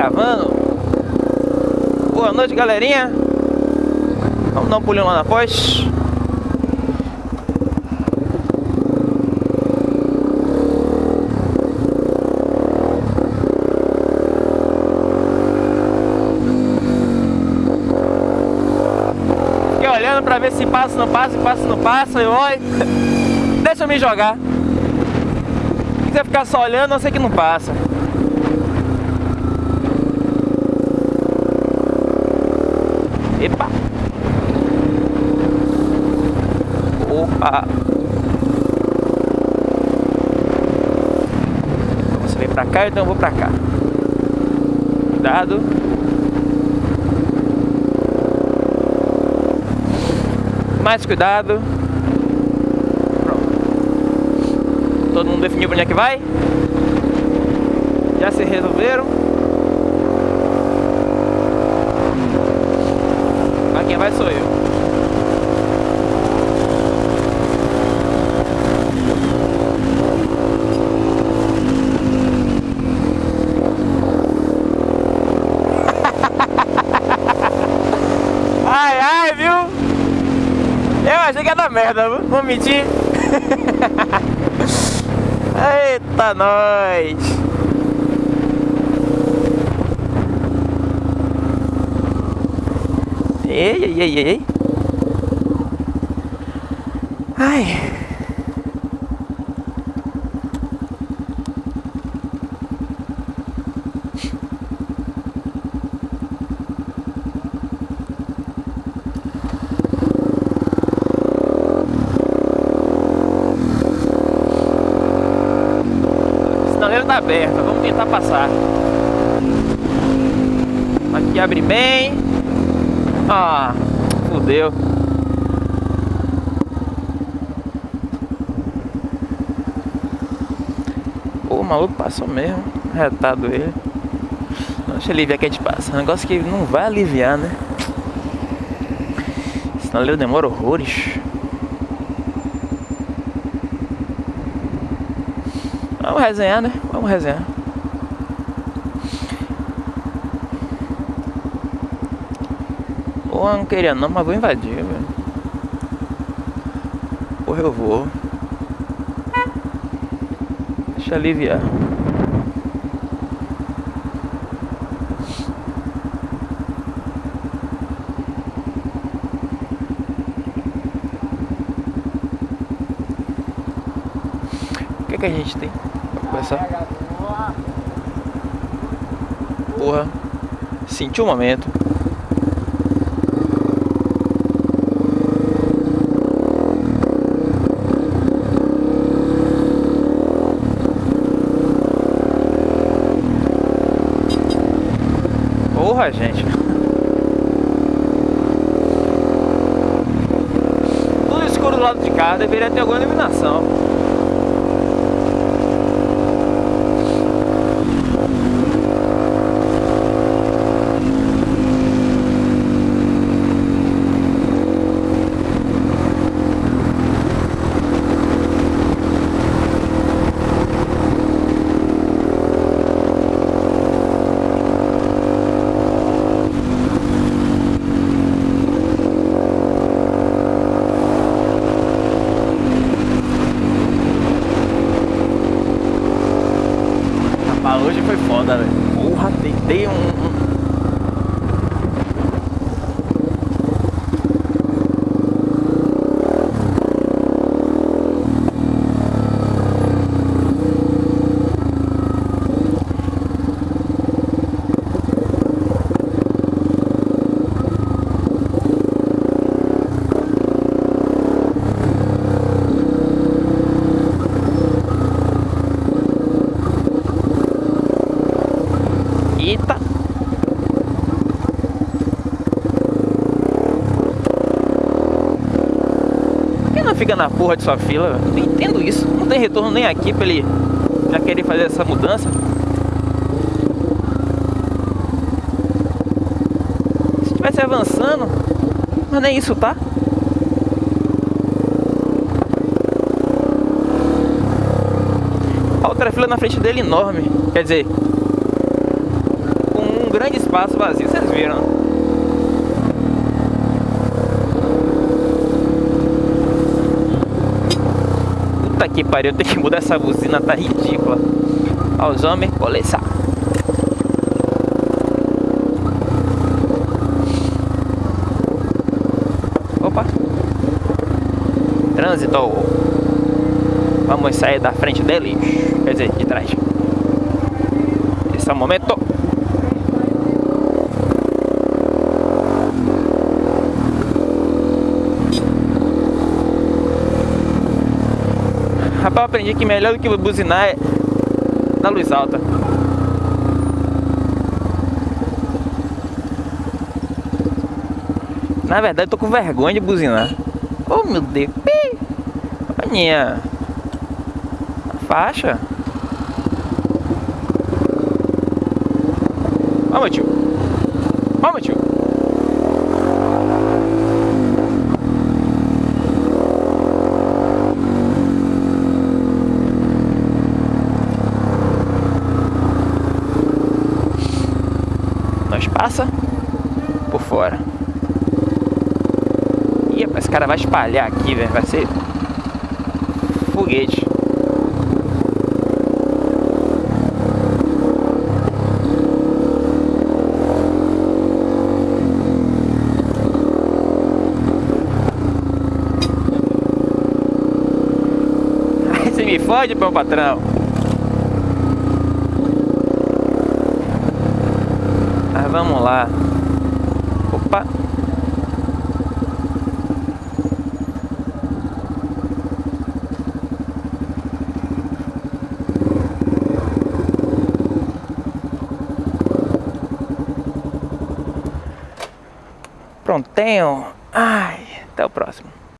gravando. Boa noite, galerinha. Vamos dar um pulinho lá na pós. Fiquei olhando pra ver se passa, não passa, se passa, não passa. Eu olho. Deixa eu me jogar. Se quiser ficar só olhando, eu sei que não passa. Epa! Opa! Você vem pra cá, então eu vou pra cá. Cuidado. Mais cuidado. Pronto. Todo mundo definiu pra onde é que vai? Já se resolveram? Quem vai sou eu. Ai, ai, viu? Eu achei que ia dar merda, vou mentir. Eita, nós! Ei, ei, ei, ei. Ai. A sinaleira tá aberta, vamos tentar passar. Aqui abre bem. Ah, fudeu. Pô, o maluco passou mesmo. Retado ele. Deixa eu aliviar que a gente passa. Negócio que não vai aliviar, né? Senão ele demora horrores. Vamos resenhar, né? Vamos resenhar. Porra, não queria não, mas vou invadir, velho. Porra, eu vou. Deixa aliviar. O que, que a gente tem pra começar? Porra, senti o momento. Porra, gente. Tudo escuro do lado de cá, deveria ter alguma iluminação. Velho. Porra, tentei um, Eita! Por que não fica na porra de sua fila? Não entendo isso. Não tem retorno nem aqui pra ele já querer fazer essa mudança. Se estivesse avançando, mas nem isso tá. Outra fila na frente dele enorme. Quer dizer, grande espaço vazio, vocês viram? Puta que pariu, tem que mudar essa buzina, tá ridícula. Aos homens, coleçar. Opa! Trânsito. Vamos sair da frente deles. Quer dizer, de trás. Esse é o momento. Eu aprendi que melhor do que buzinar é na luz alta. Na verdade, eu tô com vergonha de buzinar. Oh, meu Deus. Olha a faixa. Meu tio. Meu tio. Nós passa por fora. Ih, esse cara vai espalhar aqui, velho. Vai ser foguete. Você me fode, meu patrão. Vamos lá. Opa. Prontinho. Ai, até o próximo.